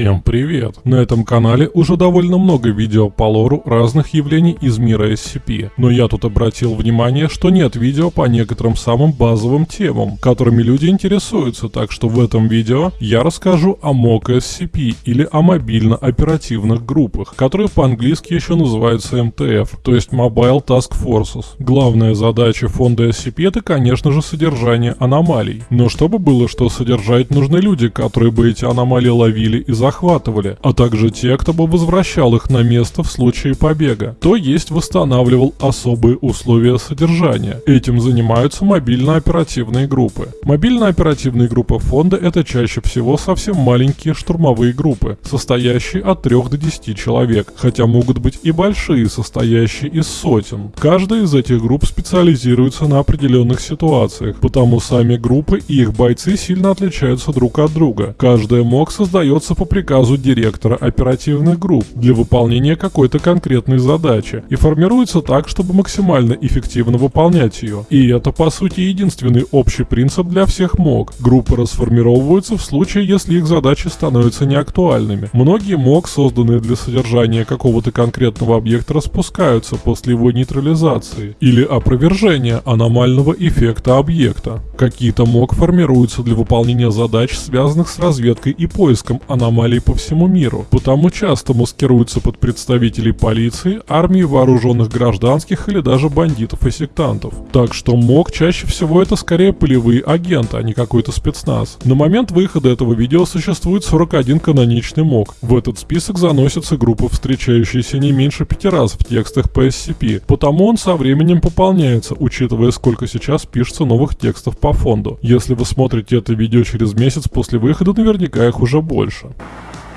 Всем привет! На этом канале уже довольно много видео по лору разных явлений из мира SCP, но я тут обратил внимание, что нет видео по некоторым самым базовым темам, которыми люди интересуются, так что в этом видео я расскажу о MOC SCP или о мобильно-оперативных группах, которые по-английски еще называются MTF, то есть Mobile Task Forces. Главная задача фонда SCP это, конечно же, содержание аномалий, но чтобы было что содержать, нужны люди, которые бы эти аномалии ловили и захватывали, а также те, кто бы возвращал их на место в случае побега, то есть восстанавливал особые условия содержания. Этим занимаются мобильно-оперативные группы. Мобильно-оперативные группы фонда это чаще всего совсем маленькие штурмовые группы, состоящие от 3 до 10 человек, хотя могут быть и большие, состоящие из сотен. Каждая из этих групп специализируется на определенных ситуациях, потому сами группы и их бойцы сильно отличаются друг от друга. Каждая МОК создается по приказу директора оперативных групп для выполнения какой-то конкретной задачи и формируется так, чтобы максимально эффективно выполнять ее. И это по сути единственный общий принцип для всех МОК. Группы расформировываются в случае, если их задачи становятся неактуальными. Многие МОК, созданные для содержания какого-то конкретного объекта, распускаются после его нейтрализации или опровержения аномального эффекта объекта. Какие-то МОК формируются для выполнения задач, связанных с разведкой и поиском аномалий аномалий по всему миру, потому часто маскируются под представителей полиции, армии вооруженных гражданских или даже бандитов и сектантов. Так что МОК чаще всего это скорее полевые агенты, а не какой-то спецназ. На момент выхода этого видео существует 41 каноничный МОК. В этот список заносятся группы, встречающиеся не меньше пяти раз в текстах по SCP, потому он со временем пополняется, учитывая сколько сейчас пишется новых текстов по фонду. Если вы смотрите это видео через месяц после выхода, наверняка их уже больше.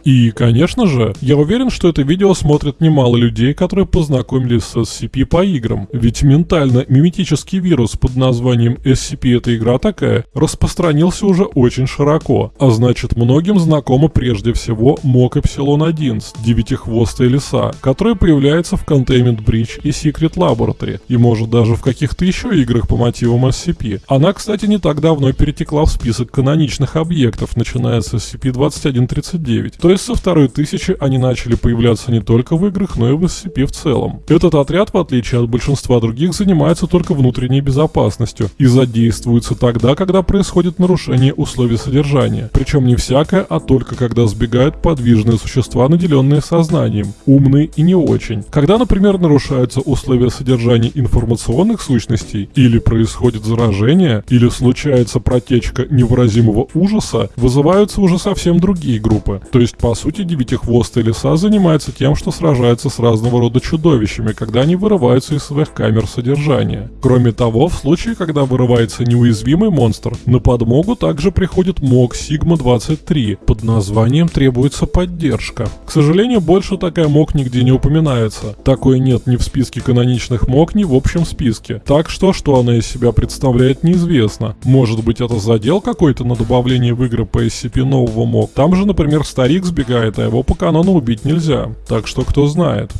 И, конечно же, я уверен, что это видео смотрят немало людей, которые познакомились с SCP по играм. Ведь ментально-миметический вирус под названием SCP эта игра такая распространился уже очень широко. А значит, многим знакомо прежде всего МОК Эпсилон-1 девятихвостая лиса, которая появляется в Containment Breach и Secret Laboratory, и может даже в каких-то еще играх по мотивам SCP. Она, кстати, не так давно перетекла в список каноничных объектов, начиная с SCP-2139. То есть со второй тысячи они начали появляться не только в играх, но и в SCP в целом. Этот отряд, в отличие от большинства других, занимается только внутренней безопасностью и задействуется тогда, когда происходит нарушение условий содержания. Причем не всякое, а только когда сбегают подвижные существа, наделенные сознанием, умные и не очень. Когда, например, нарушаются условия содержания информационных сущностей, или происходит заражение, или случается протечка невыразимого ужаса, вызываются уже совсем другие группы. То есть по сути, девятихвостая лиса занимается тем, что сражается с разного рода чудовищами, когда они вырываются из своих камер содержания. Кроме того, в случае, когда вырывается неуязвимый монстр, на подмогу также приходит МОК Сигма-23. Под названием требуется поддержка. К сожалению, больше такая МОК нигде не упоминается. Такой нет ни в списке каноничных МОК, ни в общем списке. Так что, что она из себя представляет, неизвестно. Может быть, это задел какой-то на добавление в игры по SCP нового МОК. Там же, например, старик сбегает, а его по канону убить нельзя. Так что кто знает.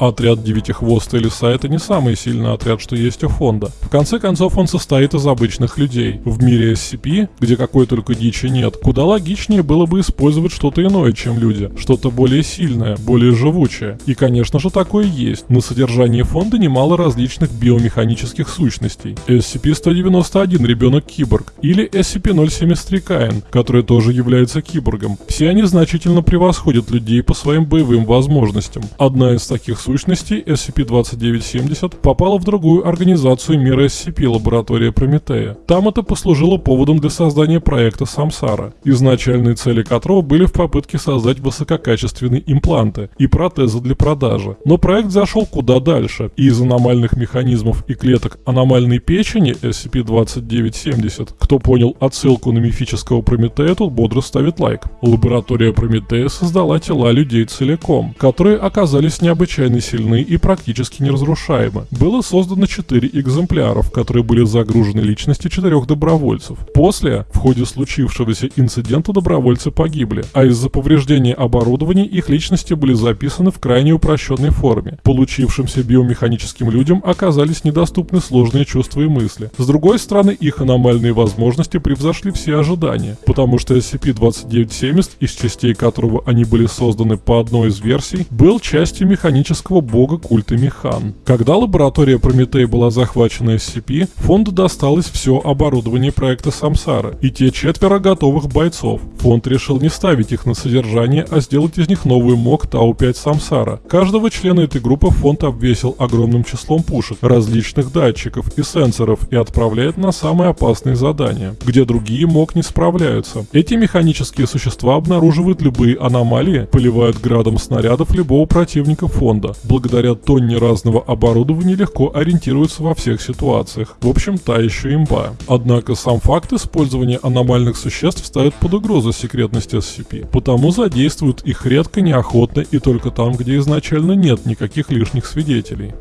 Отряд Девятихвостой Лиса это не самый сильный отряд, что есть у фонда. В конце концов, он состоит из обычных людей. В мире SCP, где какой только дичи нет, куда логичнее было бы использовать что-то иное, чем люди. Что-то более сильное, более живучее. И, конечно же, такое есть. На содержании фонда немало различных биомеханических сущностей. SCP-191 ребенок-киборг или SCP-073 Каин, который тоже является киборгом. Все они значительно превосходят людей по своим боевым возможностям. Одна из таких сущностей сущностей SCP-2970 попала в другую организацию мира SCP, лаборатория Прометея. Там это послужило поводом для создания проекта Самсара, изначальные цели которого были в попытке создать высококачественные импланты и протезы для продажи. Но проект зашел куда дальше, и из аномальных механизмов и клеток аномальной печени SCP-2970, кто понял отсылку на мифического Прометея, тут бодро ставит лайк. Лаборатория Прометея создала тела людей целиком, которые оказались необычайно достаточно сильны и практически неразрушаемы. Было создано 4 экземпляра, в которые были загружены личности четырех добровольцев. После, в ходе случившегося инцидента добровольцы погибли, а из-за повреждения оборудования их личности были записаны в крайне упрощенной форме. Получившимся биомеханическим людям оказались недоступны сложные чувства и мысли. С другой стороны, их аномальные возможности превзошли все ожидания, потому что SCP-2970, из частей которого они были созданы по одной из версий, был частью механического бога культа Механ. Когда лаборатория Прометей была захвачена SCP, фонду досталось все оборудование проекта Самсара и те четверо готовых бойцов. Фонд решил не ставить их на содержание, а сделать из них новую МОК Тау-5 Самсара. Каждого члена этой группы фонд обвесил огромным числом пушек, различных датчиков и сенсоров и отправляет на самые опасные задания, где другие МОК не справляются. Эти механические существа обнаруживают любые аномалии, поливают градом снарядов любого противника фонда. Благодаря тонне разного оборудования легко ориентируются во всех ситуациях. В общем, та еще имба. Однако сам факт использования аномальных существ ставит под угрозу секретность SCP, потому задействуют их редко, неохотно и только там, где изначально нет никаких лишних свидетелей.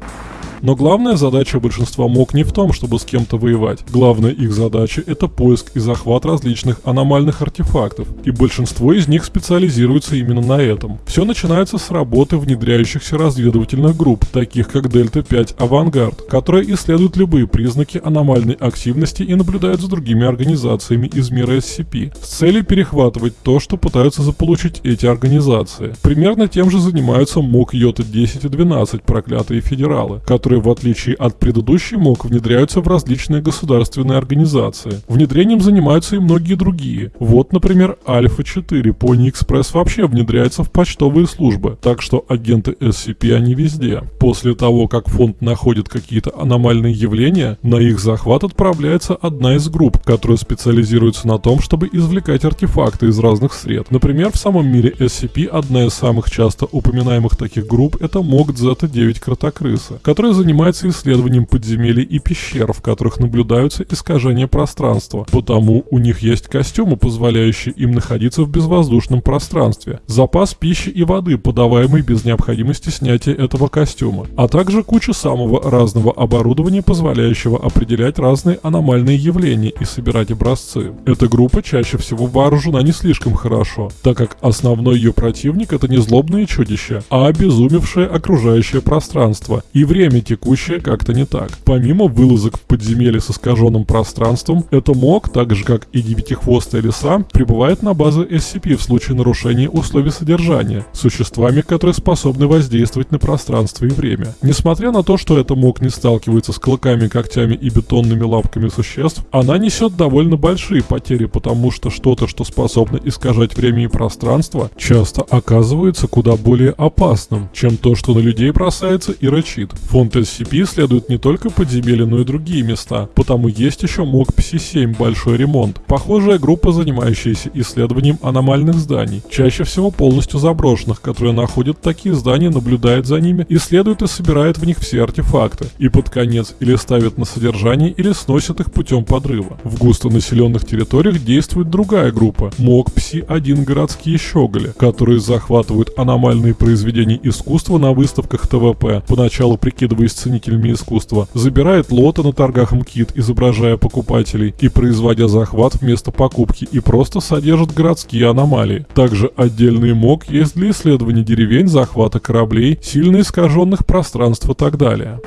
Но главная задача большинства МОК не в том, чтобы с кем-то воевать. Главная их задача – это поиск и захват различных аномальных артефактов, и большинство из них специализируется именно на этом. Все начинается с работы внедряющихся разведывательных групп, таких как Дельта-5 Авангард, которая исследует любые признаки аномальной активности и наблюдает за другими организациями из мира SCP, с целью перехватывать то, что пытаются заполучить эти организации. Примерно тем же занимаются МОК Йота-10 и 12, проклятые федералы, которые которые, в отличие от предыдущей МОК, внедряются в различные государственные организации. Внедрением занимаются и многие другие. Вот, например, Альфа-4, Pony Express вообще внедряется в почтовые службы, так что агенты SCP они везде. После того, как фонд находит какие-то аномальные явления, на их захват отправляется одна из групп, которая специализируется на том, чтобы извлекать артефакты из разных сред. Например, в самом мире SCP одна из самых часто упоминаемых таких групп это МОК Зета-9 Кротокрыса, которая занимается исследованием подземелий и пещер, в которых наблюдаются искажения пространства. Потому у них есть костюмы, позволяющие им находиться в безвоздушном пространстве, запас пищи и воды, подаваемый без необходимости снятия этого костюма, а также куча самого разного оборудования, позволяющего определять разные аномальные явления и собирать образцы. Эта группа чаще всего вооружена не слишком хорошо, так как основной ее противник это не злобные чудища, а обезумевшее окружающее пространство и время текущее как-то не так. Помимо вылазок в подземелье с искаженным пространством, это МОК, так же как и девятихвостая лиса, прибывает на базы SCP в случае нарушения условий содержания, существами, которые способны воздействовать на пространство и время. Несмотря на то, что это МОК не сталкивается с клыками, когтями и бетонными лапками существ, она несет довольно большие потери, потому что что-то, что способно искажать время и пространство, часто оказывается куда более опасным, чем то, что на людей бросается и рычит. Фонд SCP следует не только подземелья, но и другие места, потому есть еще МОК Пси-7 «Большой ремонт», похожая группа, занимающаяся исследованием аномальных зданий, чаще всего полностью заброшенных, которые находят такие здания, наблюдает за ними, исследует и собирает в них все артефакты, и под конец или ставит на содержание, или сносит их путем подрыва. В густонаселенных территориях действует другая группа, МОК Пси-1 «Городские щеголи», которые захватывают аномальные произведения искусства на выставках ТВП, поначалу прикидываясь с ценителями искусства, забирает лоты на торгах МКИТ, изображая покупателей и производя захват вместо покупки и просто содержит городские аномалии. Также отдельный МОК есть для исследования деревень, захвата кораблей, сильно искаженных пространств и так далее.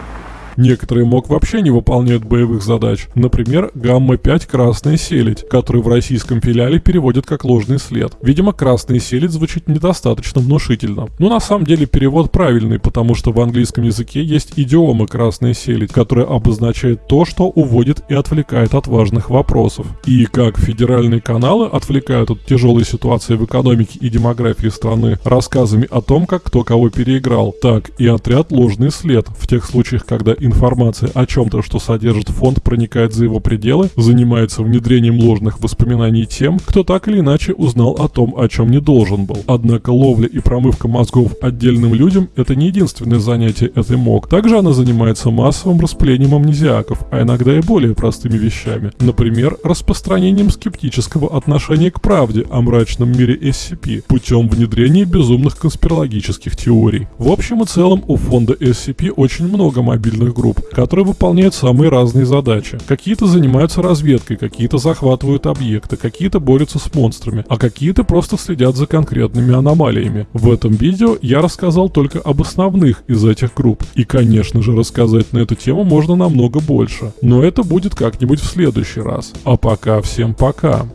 Некоторые МОК вообще не выполняют боевых задач. Например, Гамма-5 «Красная селедь», который в российском филиале переводят как ложный след. Видимо, «Красная селедь» звучит недостаточно внушительно. Но на самом деле перевод правильный, потому что в английском языке есть идиома «красная селедь», которая обозначает то, что уводит и отвлекает от важных вопросов. И как федеральные каналы отвлекают от тяжелой ситуации в экономике и демографии страны рассказами о том, как кто кого переиграл, так и отряд «Ложный след» в тех случаях, когда информация о чем-то, что содержит фонд, проникает за его пределы, занимается внедрением ложных воспоминаний тем, кто так или иначе узнал о том, о чем не должен был. Однако ловля и промывка мозгов отдельным людям – это не единственное занятие этой МОК. Также она занимается массовым распылением амнезиаков, а иногда и более простыми вещами. Например, распространением скептического отношения к правде о мрачном мире SCP путем внедрения безумных конспирологических теорий. В общем и целом у фонда SCP очень много мобильных групп, которые выполняют самые разные задачи. Какие-то занимаются разведкой, какие-то захватывают объекты, какие-то борются с монстрами, а какие-то просто следят за конкретными аномалиями. В этом видео я рассказал только об основных из этих групп. И конечно же рассказать на эту тему можно намного больше. Но это будет как-нибудь в следующий раз. А пока всем пока.